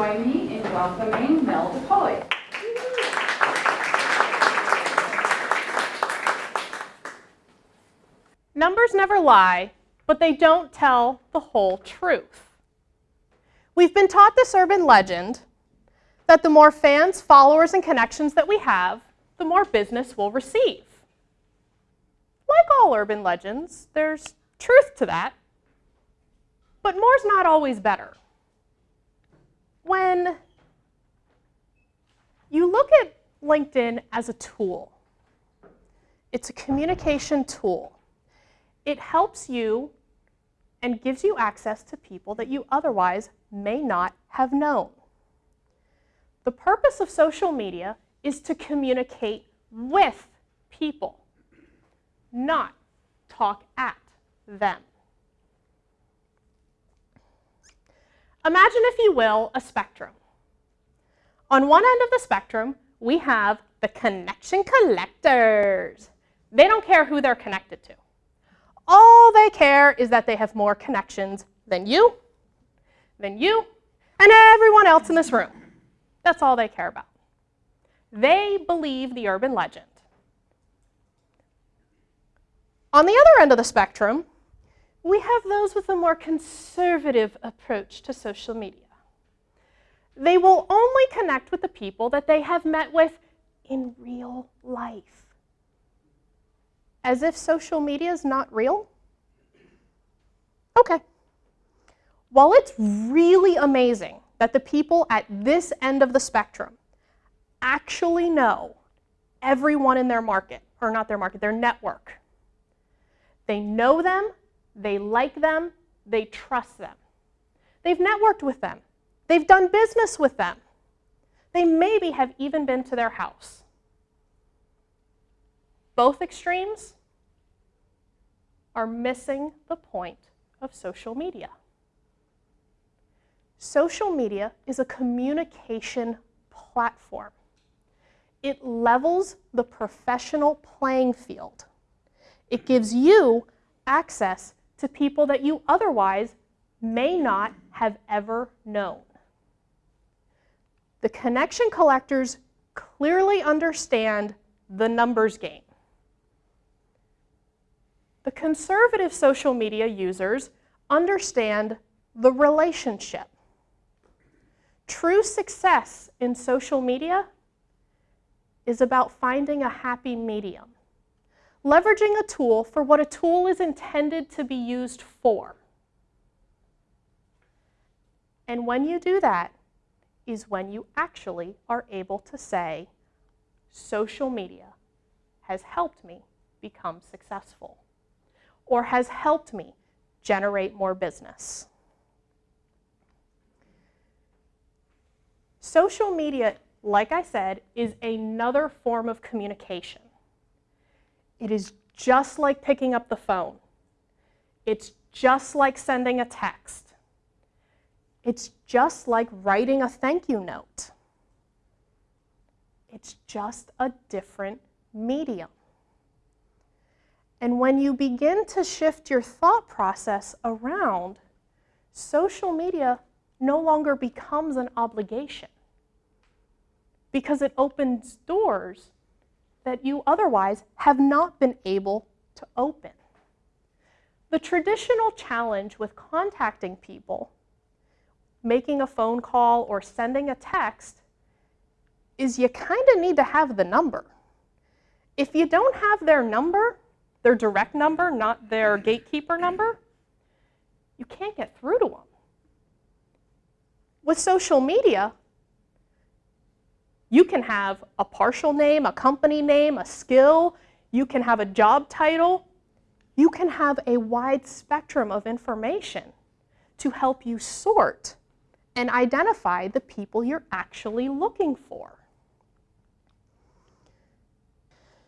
join me in welcoming Mel DePoy. Numbers never lie, but they don't tell the whole truth. We've been taught this urban legend that the more fans, followers, and connections that we have, the more business we'll receive. Like all urban legends, there's truth to that, but more's not always better. When you look at LinkedIn as a tool, it's a communication tool. It helps you and gives you access to people that you otherwise may not have known. The purpose of social media is to communicate with people, not talk at them. Imagine, if you will, a spectrum. On one end of the spectrum, we have the connection collectors. They don't care who they're connected to. All they care is that they have more connections than you, than you, and everyone else in this room. That's all they care about. They believe the urban legend. On the other end of the spectrum, we have those with a more conservative approach to social media. They will only connect with the people that they have met with in real life. As if social media is not real? Okay. While it's really amazing that the people at this end of the spectrum actually know everyone in their market, or not their market, their network. They know them, they like them, they trust them. They've networked with them. They've done business with them. They maybe have even been to their house. Both extremes are missing the point of social media. Social media is a communication platform. It levels the professional playing field. It gives you access to people that you otherwise may not have ever known. The connection collectors clearly understand the numbers game. The conservative social media users understand the relationship. True success in social media is about finding a happy medium, leveraging a tool for what a tool is intended to be used for. And when you do that is when you actually are able to say, social media has helped me become successful or has helped me generate more business. Social media, like I said, is another form of communication. It is just like picking up the phone. It's just like sending a text. It's just like writing a thank you note. It's just a different medium. And when you begin to shift your thought process around, social media no longer becomes an obligation because it opens doors that you otherwise have not been able to open. The traditional challenge with contacting people, making a phone call or sending a text, is you kind of need to have the number. If you don't have their number, their direct number, not their gatekeeper number, you can't get through to them. With social media, you can have a partial name, a company name, a skill, you can have a job title, you can have a wide spectrum of information to help you sort and identify the people you're actually looking for.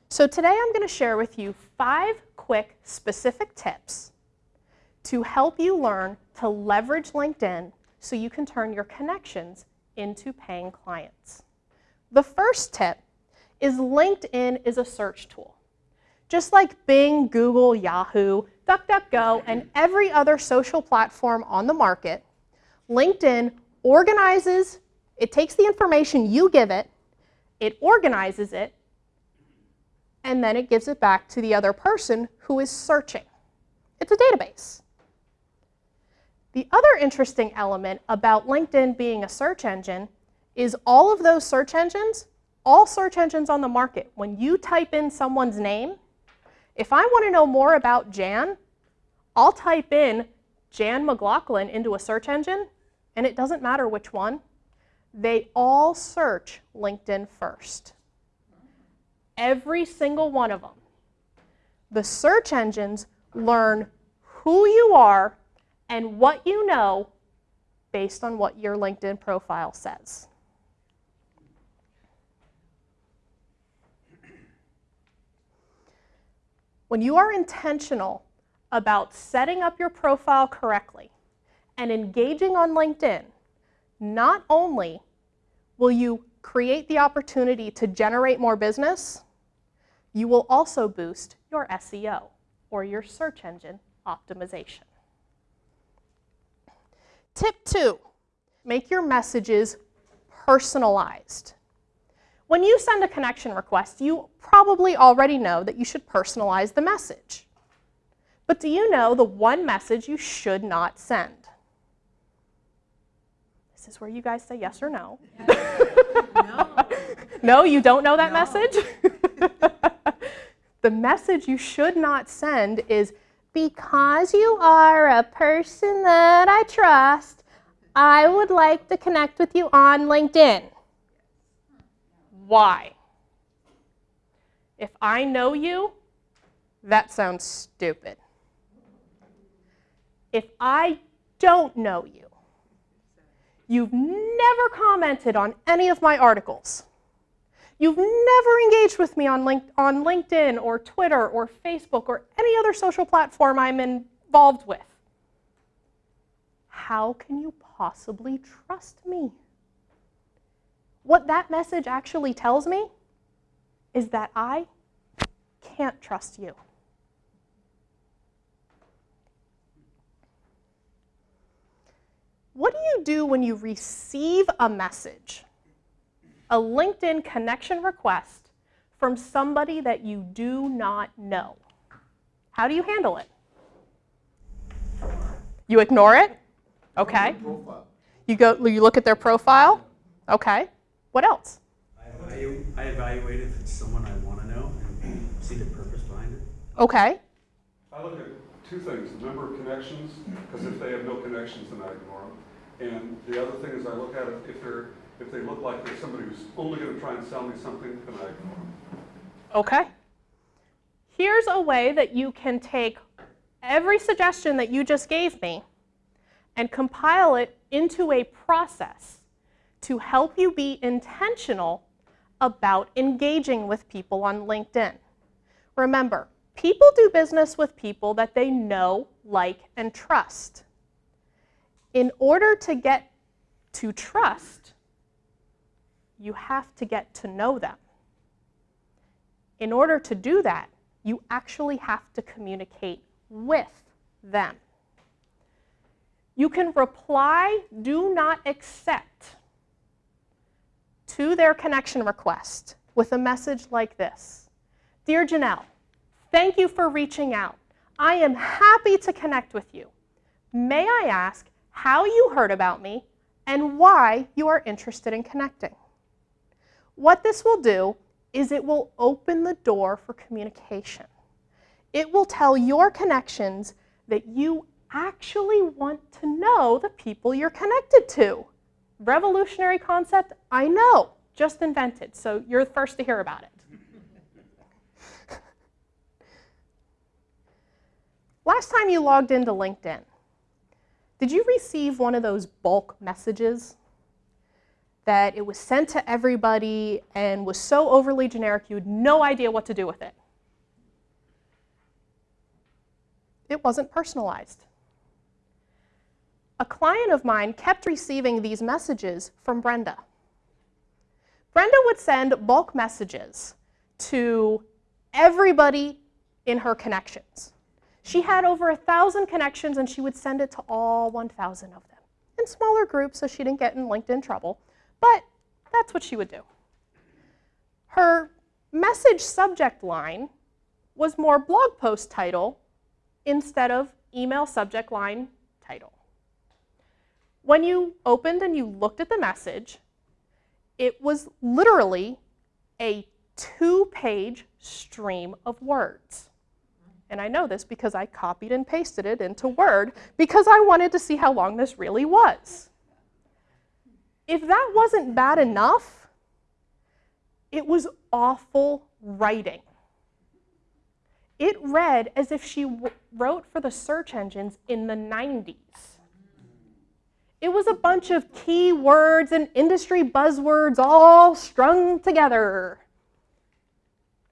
So today I'm going to share with you five quick specific tips to help you learn to leverage LinkedIn so you can turn your connections into paying clients. The first tip is LinkedIn is a search tool. Just like Bing, Google, Yahoo, DuckDuckGo, and every other social platform on the market, LinkedIn organizes, it takes the information you give it, it organizes it, and then it gives it back to the other person who is searching. It's a database. The other interesting element about LinkedIn being a search engine is all of those search engines, all search engines on the market, when you type in someone's name, if I want to know more about Jan, I'll type in Jan McLaughlin into a search engine, and it doesn't matter which one. They all search LinkedIn first. Every single one of them. The search engines learn who you are and what you know based on what your LinkedIn profile says. When you are intentional about setting up your profile correctly and engaging on LinkedIn, not only will you create the opportunity to generate more business, you will also boost your SEO or your search engine optimization. Tip two, make your messages personalized. When you send a connection request, you probably already know that you should personalize the message. But do you know the one message you should not send? This is where you guys say yes or no. no. no, you don't know that no. message? the message you should not send is because you are a person that I trust, I would like to connect with you on LinkedIn. Why? If I know you, that sounds stupid. If I don't know you, you've never commented on any of my articles, you've never engaged with me on, link on LinkedIn or Twitter or Facebook or any other social platform I'm involved with, how can you possibly trust me? What that message actually tells me is that I can't trust you. What do you do when you receive a message, a LinkedIn connection request from somebody that you do not know? How do you handle it? You ignore it? Okay. You go you look at their profile? Okay. What else? I, evalu I evaluate if it's someone I want to know and see the purpose behind it. Okay. I look at two things, the number of connections, because if they have no connections, then I ignore them. And the other thing is I look at it, if they're, if they look like they're somebody who's only going to try and sell me something, then I ignore them. Okay. Here's a way that you can take every suggestion that you just gave me and compile it into a process to help you be intentional about engaging with people on LinkedIn. Remember, people do business with people that they know, like, and trust. In order to get to trust, you have to get to know them. In order to do that, you actually have to communicate with them. You can reply, do not accept to their connection request with a message like this. Dear Janelle, thank you for reaching out. I am happy to connect with you. May I ask how you heard about me and why you are interested in connecting? What this will do is it will open the door for communication. It will tell your connections that you actually want to know the people you're connected to. Revolutionary concept, I know, just invented, so you're the first to hear about it. Last time you logged into LinkedIn, did you receive one of those bulk messages that it was sent to everybody and was so overly generic you had no idea what to do with it? It wasn't personalized a client of mine kept receiving these messages from Brenda. Brenda would send bulk messages to everybody in her connections. She had over a thousand connections and she would send it to all 1,000 of them. in smaller groups so she didn't get in LinkedIn trouble, but that's what she would do. Her message subject line was more blog post title instead of email subject line title. When you opened and you looked at the message, it was literally a two page stream of words. And I know this because I copied and pasted it into Word because I wanted to see how long this really was. If that wasn't bad enough, it was awful writing. It read as if she wrote for the search engines in the 90s. It was a bunch of keywords and industry buzzwords all strung together.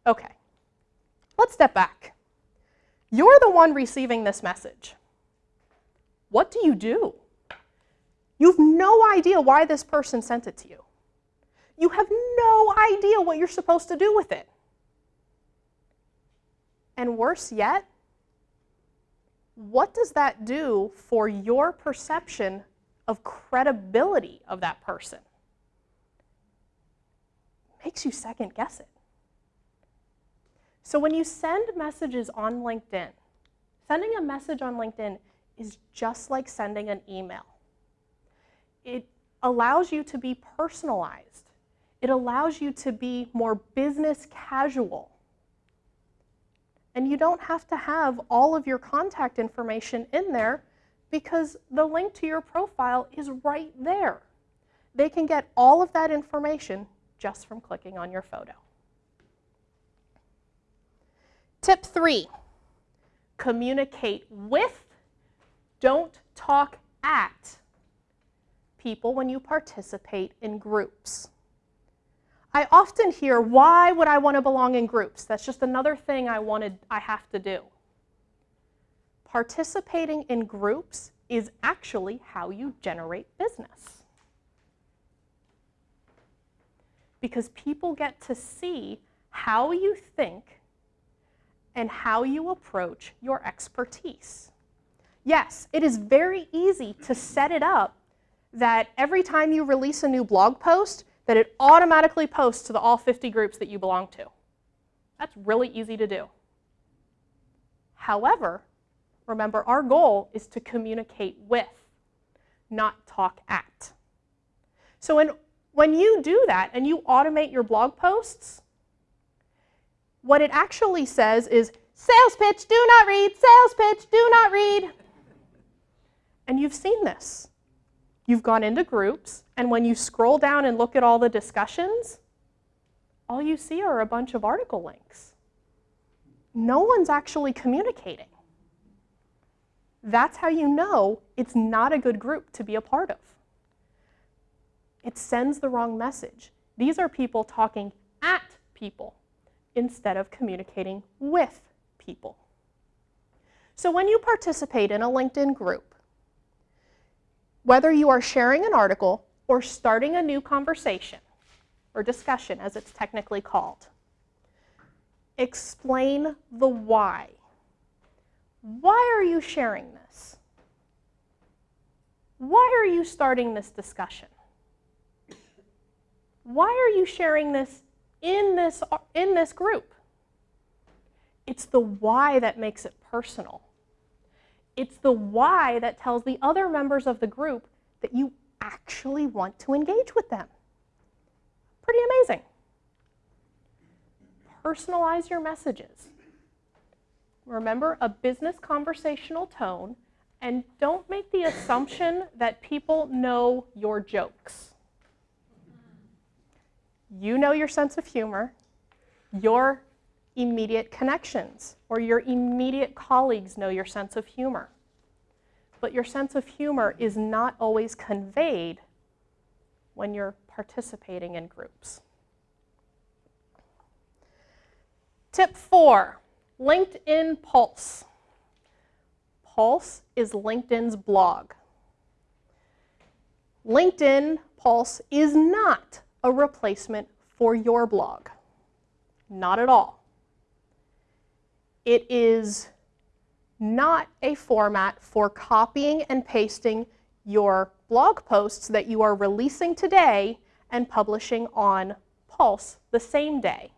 Okay, let's step back. You're the one receiving this message. What do you do? You have no idea why this person sent it to you. You have no idea what you're supposed to do with it. And worse yet, what does that do for your perception of credibility of that person? Makes you second guess it. So when you send messages on LinkedIn, sending a message on LinkedIn is just like sending an email. It allows you to be personalized. It allows you to be more business casual. And you don't have to have all of your contact information in there because the link to your profile is right there. They can get all of that information just from clicking on your photo. Tip three, communicate with, don't talk at people when you participate in groups. I often hear, why would I want to belong in groups? That's just another thing I wanted, I have to do. Participating in groups is actually how you generate business. Because people get to see how you think and how you approach your expertise. Yes, it is very easy to set it up that every time you release a new blog post, that it automatically posts to the all 50 groups that you belong to. That's really easy to do. However, remember our goal is to communicate with, not talk at. So when, when you do that and you automate your blog posts, what it actually says is, sales pitch, do not read, sales pitch, do not read. And you've seen this. You've gone into groups, and when you scroll down and look at all the discussions, all you see are a bunch of article links. No one's actually communicating. That's how you know it's not a good group to be a part of. It sends the wrong message. These are people talking at people instead of communicating with people. So when you participate in a LinkedIn group, whether you are sharing an article or starting a new conversation, or discussion as it's technically called, explain the why. Why are you sharing this? Why are you starting this discussion? Why are you sharing this in this, in this group? It's the why that makes it personal. It's the why that tells the other members of the group that you actually want to engage with them. Pretty amazing. Personalize your messages. Remember a business conversational tone and don't make the assumption that people know your jokes. You know your sense of humor, your immediate connections, or your immediate colleagues know your sense of humor. But your sense of humor is not always conveyed when you're participating in groups. Tip four, LinkedIn Pulse. Pulse is LinkedIn's blog. LinkedIn Pulse is not a replacement for your blog. Not at all. It is not a format for copying and pasting your blog posts that you are releasing today and publishing on Pulse the same day.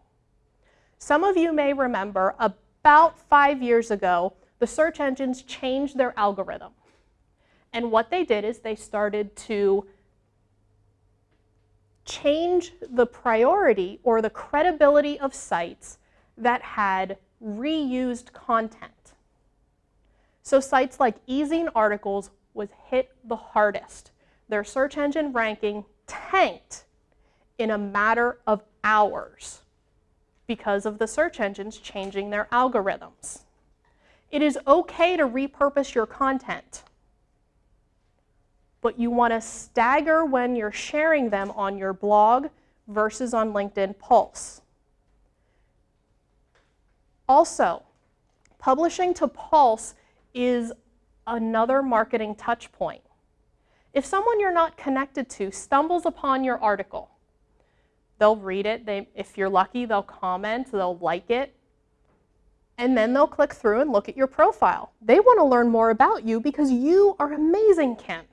Some of you may remember about five years ago, the search engines changed their algorithm. And what they did is they started to change the priority or the credibility of sites that had reused content. So sites like Ezine Articles was hit the hardest. Their search engine ranking tanked in a matter of hours because of the search engines changing their algorithms. It is okay to repurpose your content, but you want to stagger when you're sharing them on your blog versus on LinkedIn Pulse. Also, publishing to Pulse is another marketing touch point. If someone you're not connected to stumbles upon your article, they'll read it, they, if you're lucky, they'll comment, they'll like it, and then they'll click through and look at your profile. They want to learn more about you because you are amazing, Kim.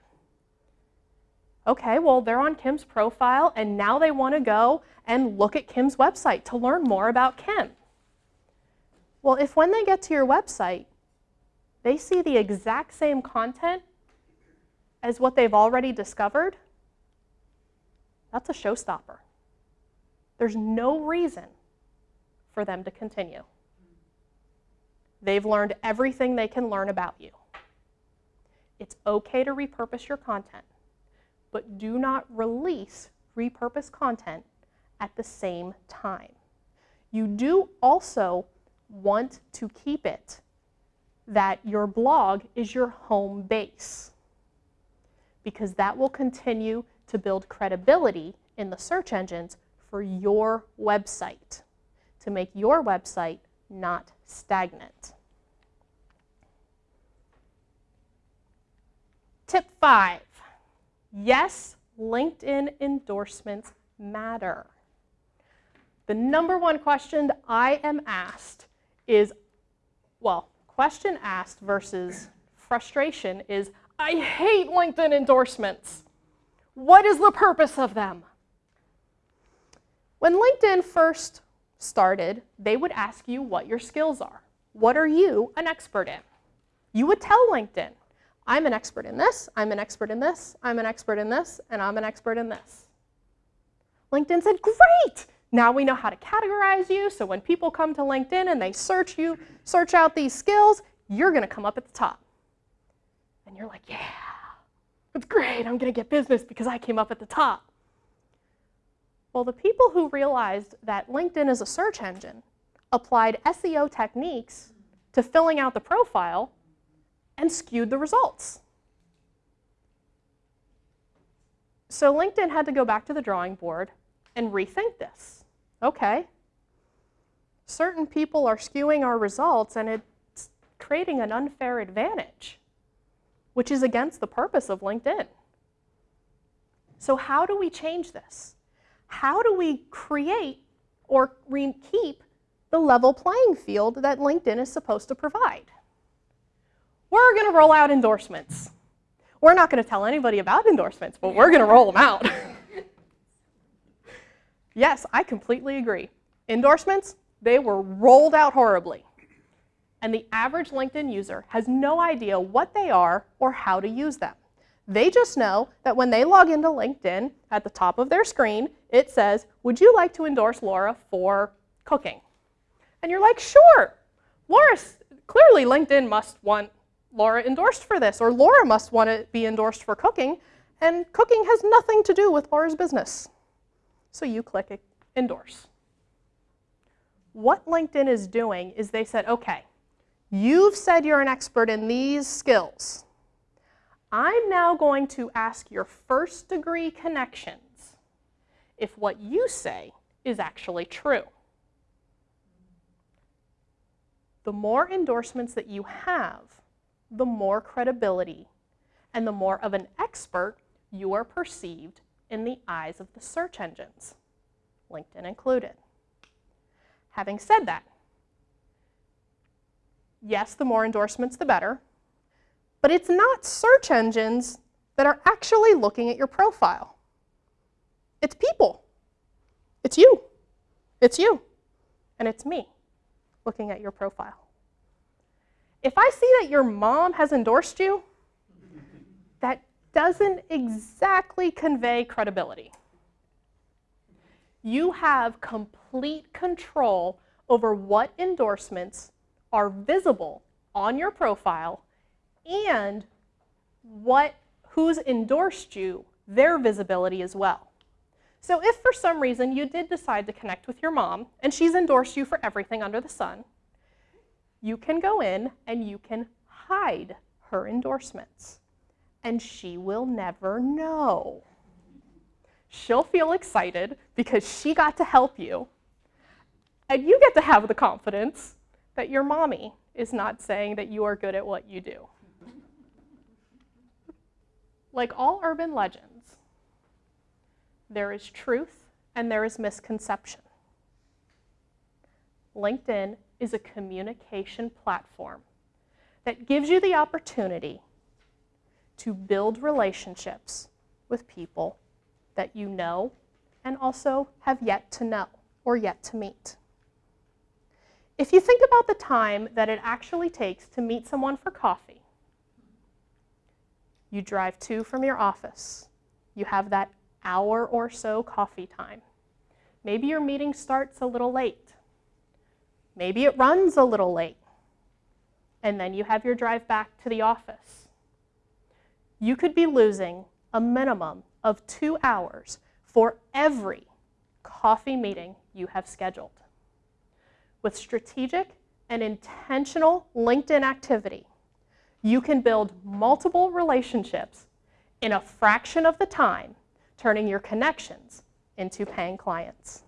Okay, well, they're on Kim's profile, and now they want to go and look at Kim's website to learn more about Kim. Well, if when they get to your website, they see the exact same content as what they've already discovered, that's a showstopper. There's no reason for them to continue. They've learned everything they can learn about you. It's okay to repurpose your content, but do not release repurposed content at the same time. You do also want to keep it that your blog is your home base because that will continue to build credibility in the search engines for your website to make your website not stagnant. Tip five, yes, LinkedIn endorsements matter. The number one question I am asked is, well, question asked versus frustration is, I hate LinkedIn endorsements. What is the purpose of them? When LinkedIn first started, they would ask you what your skills are. What are you an expert in? You would tell LinkedIn, I'm an expert in this, I'm an expert in this, I'm an expert in this, and I'm an expert in this. LinkedIn said, great! Now we know how to categorize you, so when people come to LinkedIn and they search you, search out these skills, you're gonna come up at the top. And you're like, yeah, that's great, I'm gonna get business because I came up at the top. Well, the people who realized that LinkedIn is a search engine applied SEO techniques to filling out the profile and skewed the results. So LinkedIn had to go back to the drawing board and rethink this. Okay, certain people are skewing our results and it's creating an unfair advantage, which is against the purpose of LinkedIn. So how do we change this? How do we create or keep the level playing field that LinkedIn is supposed to provide? We're going to roll out endorsements. We're not going to tell anybody about endorsements, but we're going to roll them out. yes, I completely agree. Endorsements, they were rolled out horribly. And the average LinkedIn user has no idea what they are or how to use them. They just know that when they log into LinkedIn, at the top of their screen, it says, would you like to endorse Laura for cooking? And you're like, sure. Laura, clearly LinkedIn must want Laura endorsed for this, or Laura must want to be endorsed for cooking, and cooking has nothing to do with Laura's business. So you click endorse. What LinkedIn is doing is they said, okay, you've said you're an expert in these skills. I'm now going to ask your first degree connections if what you say is actually true. The more endorsements that you have, the more credibility and the more of an expert you are perceived in the eyes of the search engines, LinkedIn included. Having said that, yes, the more endorsements, the better, but it's not search engines that are actually looking at your profile. It's people. It's you. It's you. And it's me looking at your profile. If I see that your mom has endorsed you, that doesn't exactly convey credibility. You have complete control over what endorsements are visible on your profile and what who's endorsed you, their visibility as well. So if for some reason you did decide to connect with your mom and she's endorsed you for everything under the sun, you can go in and you can hide her endorsements. And she will never know. She'll feel excited because she got to help you. And you get to have the confidence that your mommy is not saying that you are good at what you do. Like all urban legends, there is truth and there is misconception. LinkedIn is a communication platform that gives you the opportunity to build relationships with people that you know and also have yet to know or yet to meet. If you think about the time that it actually takes to meet someone for coffee, you drive to from your office, you have that hour or so coffee time. Maybe your meeting starts a little late. Maybe it runs a little late. And then you have your drive back to the office. You could be losing a minimum of two hours for every coffee meeting you have scheduled. With strategic and intentional LinkedIn activity, you can build multiple relationships in a fraction of the time, turning your connections into paying clients.